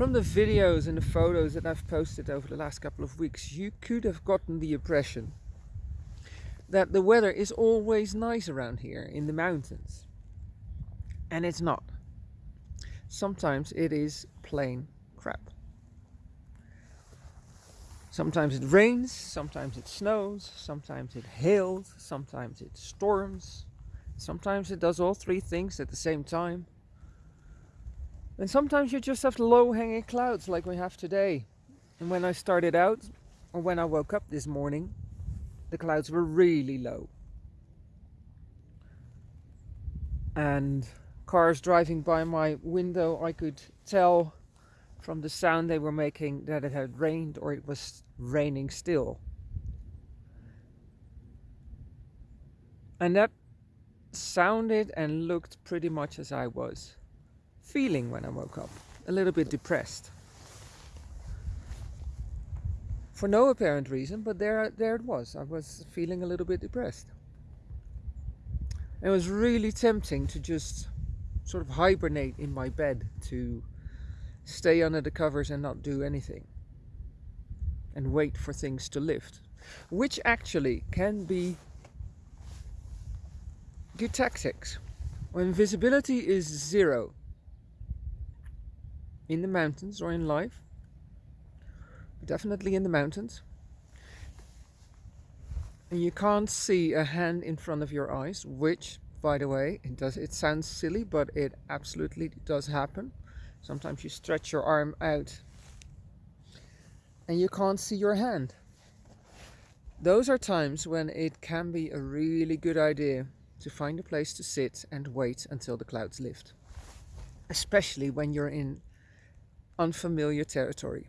From the videos and the photos that I've posted over the last couple of weeks, you could have gotten the impression that the weather is always nice around here in the mountains. And it's not. Sometimes it is plain crap. Sometimes it rains, sometimes it snows, sometimes it hails, sometimes it storms, sometimes it does all three things at the same time. And sometimes you just have low hanging clouds like we have today. And when I started out, or when I woke up this morning, the clouds were really low. And cars driving by my window, I could tell from the sound they were making that it had rained or it was raining still. And that sounded and looked pretty much as I was feeling when I woke up. A little bit depressed. For no apparent reason, but there, there it was. I was feeling a little bit depressed. It was really tempting to just sort of hibernate in my bed to stay under the covers and not do anything and wait for things to lift which actually can be good tactics when visibility is zero in the mountains or in life definitely in the mountains and you can't see a hand in front of your eyes which by the way it does it sounds silly but it absolutely does happen Sometimes you stretch your arm out and you can't see your hand. Those are times when it can be a really good idea to find a place to sit and wait until the clouds lift. Especially when you're in unfamiliar territory.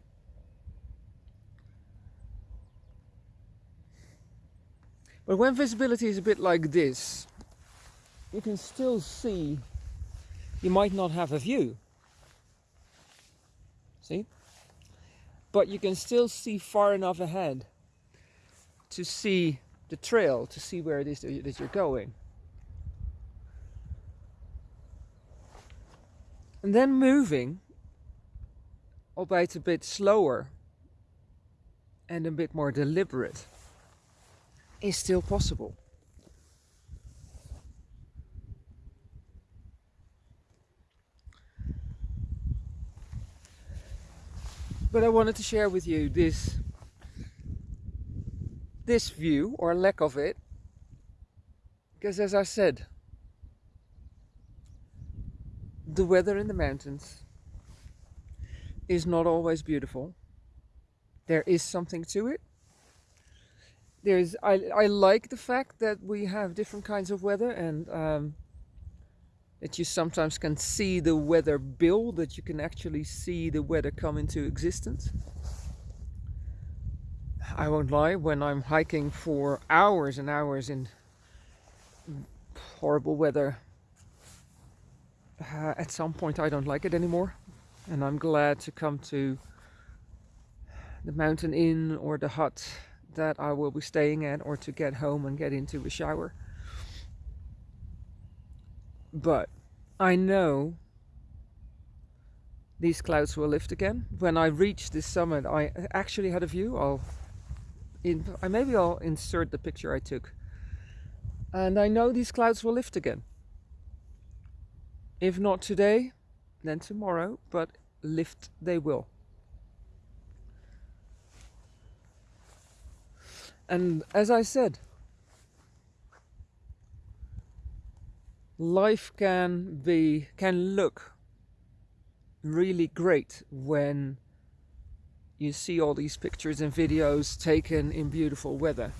But when visibility is a bit like this, you can still see, you might not have a view, See? But you can still see far enough ahead to see the trail, to see where it is that you're going. And then moving, albeit a bit slower and a bit more deliberate, is still possible. but I wanted to share with you this this view or lack of it because as I said the weather in the mountains is not always beautiful there is something to it there's I, I like the fact that we have different kinds of weather and um, that you sometimes can see the weather build, that you can actually see the weather come into existence. I won't lie, when I'm hiking for hours and hours in horrible weather, uh, at some point I don't like it anymore. And I'm glad to come to the mountain inn or the hut that I will be staying at or to get home and get into a shower. But I know these clouds will lift again. When I reached this summit, I actually had a view. I'll, in, maybe I'll insert the picture I took. And I know these clouds will lift again. If not today, then tomorrow, but lift they will. And as I said, life can be can look really great when you see all these pictures and videos taken in beautiful weather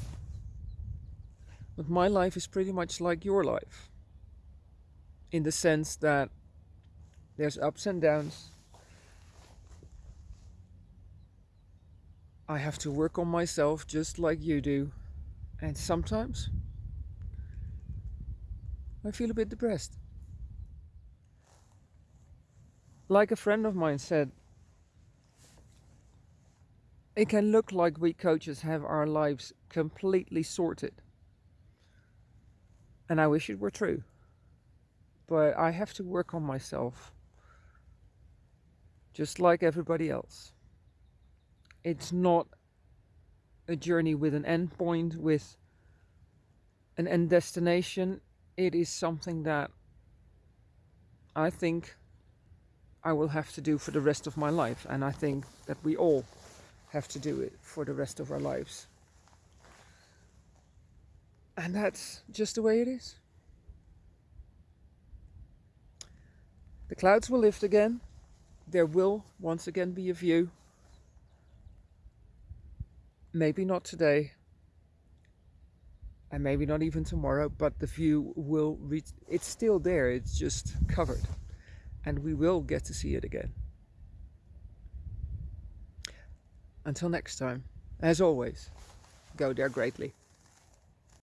but my life is pretty much like your life in the sense that there's ups and downs I have to work on myself just like you do and sometimes I feel a bit depressed. Like a friend of mine said, it can look like we coaches have our lives completely sorted. And I wish it were true. But I have to work on myself just like everybody else. It's not a journey with an end point, with an end destination. It is something that I think I will have to do for the rest of my life. And I think that we all have to do it for the rest of our lives. And that's just the way it is. The clouds will lift again. There will once again be a view. Maybe not today. And maybe not even tomorrow, but the view will reach. It's still there, it's just covered. And we will get to see it again. Until next time, as always, go there greatly.